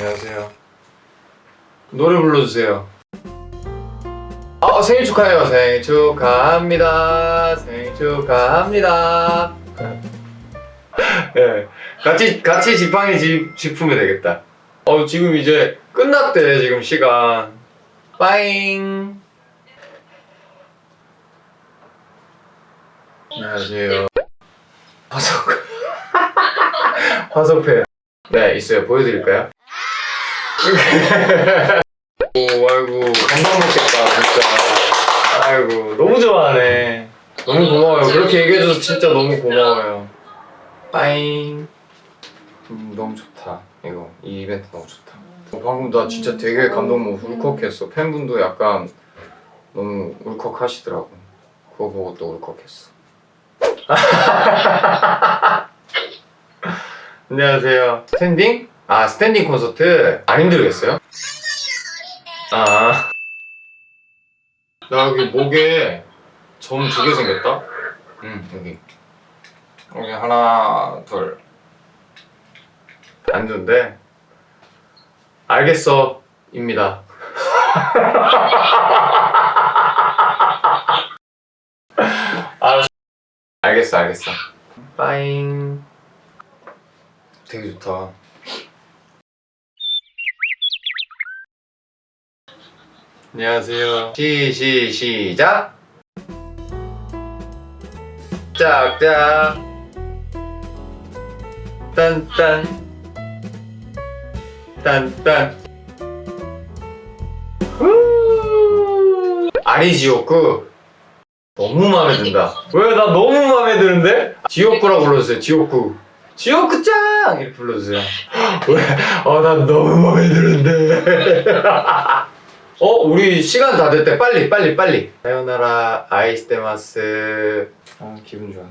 안녕하세요. 노래 불러주세요. 아 생일 축하해요. 생일 축하합니다. 생일 축하합니다. 예, 같이 같이 지팡이 집 짚으면 되겠다. 어 지금 이제 끝났대 지금 시간. 빠잉. 안녕하세요. 화석 화석회. 네 있어요. 보여드릴까요? 오 아이고 감동 먹겠다 진짜. 아이고 너무 좋아하네. 너무 고마워요. 그렇게 얘기해줘서 진짜 너무 고마워요. 빠잉. 음, 너무 좋다. 이거 이 이벤트 너무 좋다. 어, 방금 나 진짜 되게 감동 먹고 울컥했어. 팬분도 약간 너무 울컥하시더라고. 그거 보고 또 울컥했어. 안녕하세요. 스탠딩? 아 스탠딩 콘서트 안 힘들겠어요? 아. 나 여기 목에 점 두 개 생겼다. 응 여기. 여기 하나 둘. 안 좋은데. 알겠어 입니다. 알았어. 알겠어 알겠어. 빠잉. 되게 좋다. 안녕하세요. 시, 시, 시작! 짝짝! 딴딴! 딴딴! 후! 아리지오쿠! 너무 마음에 든다. 왜? 나 너무 마음에 드는데? 지오쿠라고 불러주세요, 지오쿠. 지오쿠짱! 이렇게 불러주세요. 왜? 아, 난 너무 마음에 드는데. 어? 우리 시간 다 됐대. 빨리, 빨리, 빨리. 사요나라 아이스테마스. 아, 기분 좋아.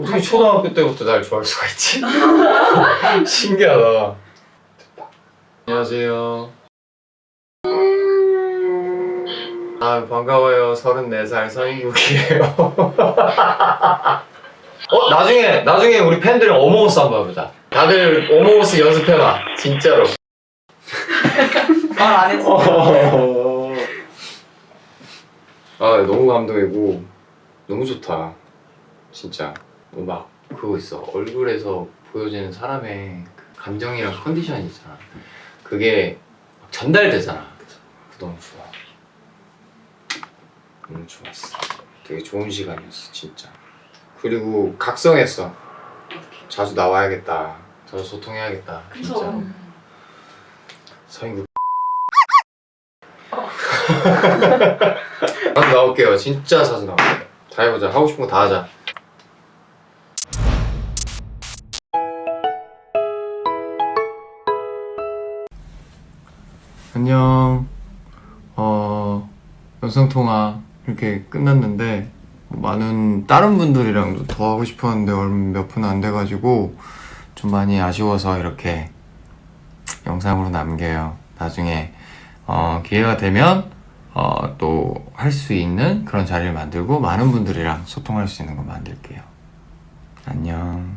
어떻게 초등학교 때부터 날 좋아할 수가 있지? 신기하다. 됐다. 안녕하세요. 아, 반가워요. 34살 서인국이에요. 어, 나중에, 나중에 우리 팬들은 어몽어스 한번 해보자. 다들 어몽어스 연습해봐. 진짜로. 말안 했어. 아 너무 감동이고 너무 좋다. 진짜. 뭐막 그거 있어. 얼굴에서 보여지는 사람의 그 감정이랑 컨디션이 있잖아. 그게 막 전달되잖아. 너무 좋아. 너무 좋았어. 되게 좋은 시간이었어 진짜. 그리고 각성했어. 자주 나와야겠다. 더 소통해야겠다 진짜 그쵸. 서인국 자주 나올게요. 진짜 자주 나올게요. 다 해보자. 하고 싶은 거 다 하자. 안녕. 어 영상통화 이렇게 끝났는데 많은 다른 분들이랑도 더 하고 싶었는데 몇 분 안 돼가지고 좀 많이 아쉬워서 이렇게 영상으로 남겨요. 나중에 어, 기회가 되면 어, 또 할 수 있는 그런 자리를 만들고 많은 분들이랑 소통할 수 있는 거 만들게요. 안녕.